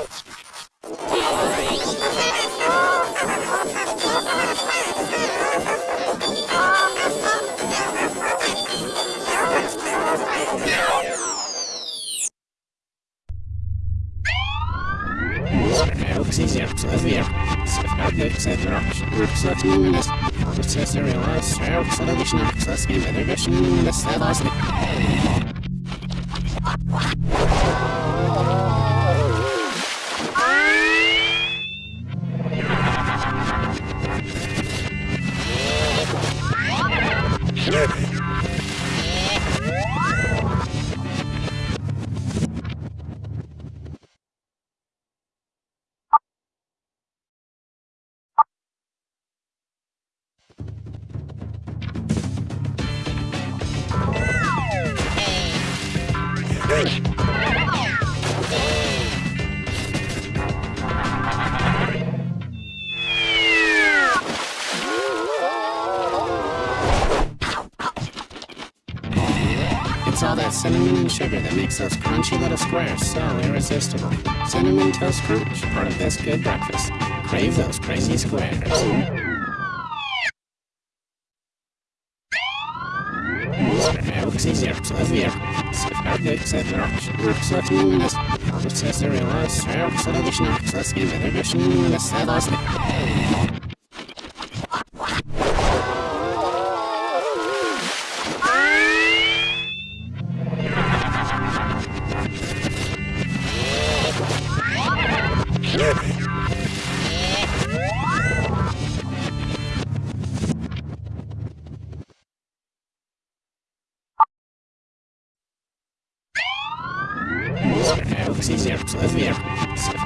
Let's go. It's sugar that makes those crunchy little squares so irresistible. Cinnamon Toast Crunch, part of this good breakfast. Crave those crazy squares.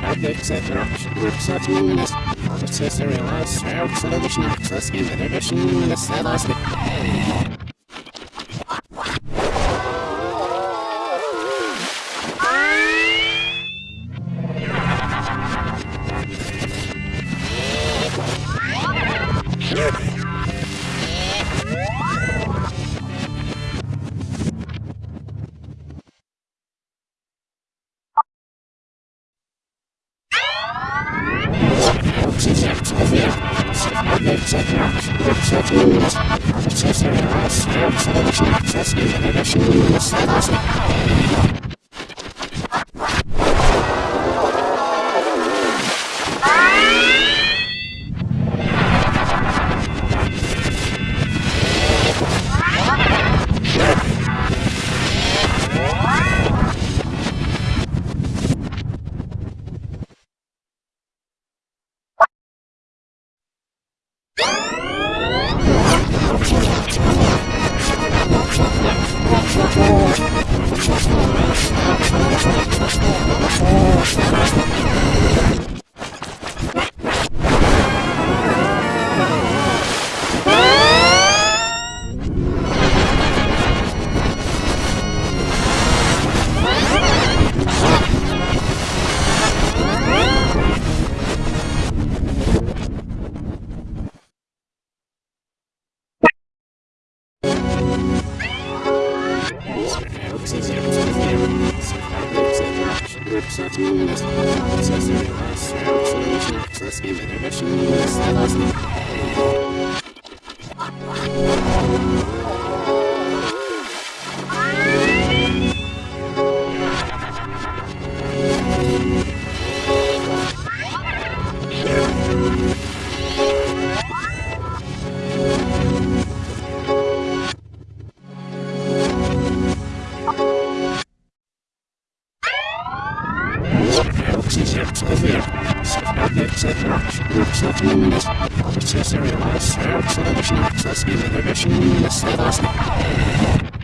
Virkkuus. Ärkeikset roks. Ruksat nimenes. Ruksat realize. Ruksat additional. Saskin vedegashin nimenes. Sedasli. Sedasli. website minimist, processor, cross, a access, inhibition, minimist, velocity. Thank you.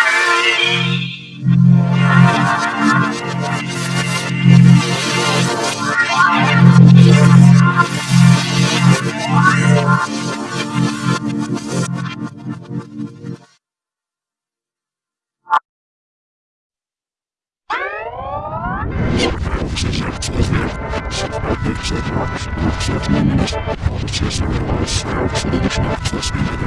Let's be the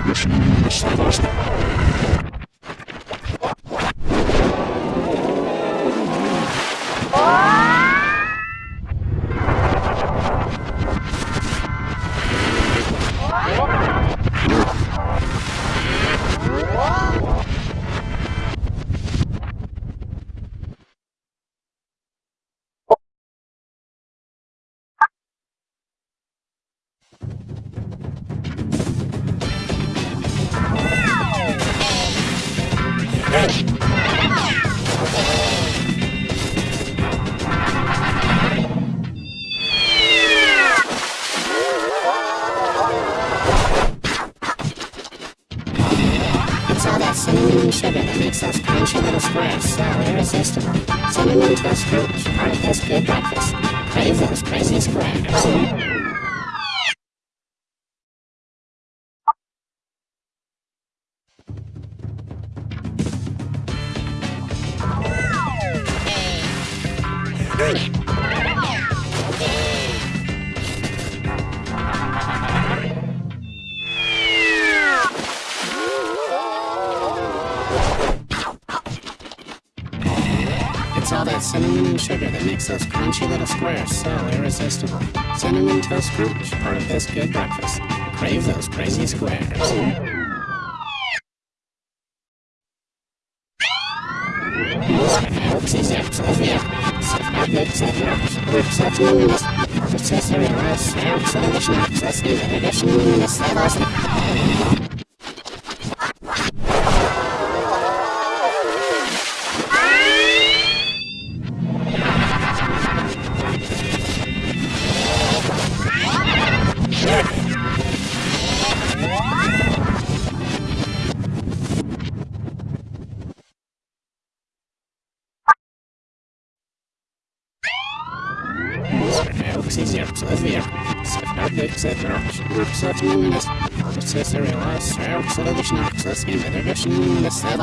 It's all that cinnamon and sugar that makes those crunchy little squares so irresistible. Cinnamon toast crunch a of this good breakfast. Crave those crazy squares. It's all that cinnamon and sugar that makes those crunchy little squares so irresistible. Cinnamon Toast Crunch, part of this good breakfast. Crave those crazy squares. Nationalinimus, Professor Reverse Sam Solution Access is Nationalinimus Savas. Accessory was served solution access in the direction in the cell